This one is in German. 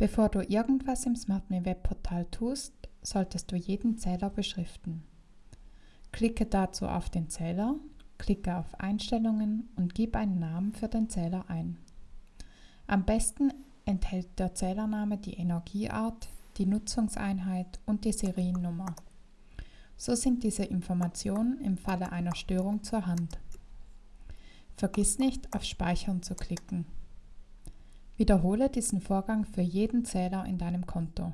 Bevor du irgendwas im SmartMe Webportal tust, solltest du jeden Zähler beschriften. Klicke dazu auf den Zähler, klicke auf Einstellungen und gib einen Namen für den Zähler ein. Am besten enthält der Zählername die Energieart, die Nutzungseinheit und die Seriennummer. So sind diese Informationen im Falle einer Störung zur Hand. Vergiss nicht, auf Speichern zu klicken. Wiederhole diesen Vorgang für jeden Zähler in deinem Konto.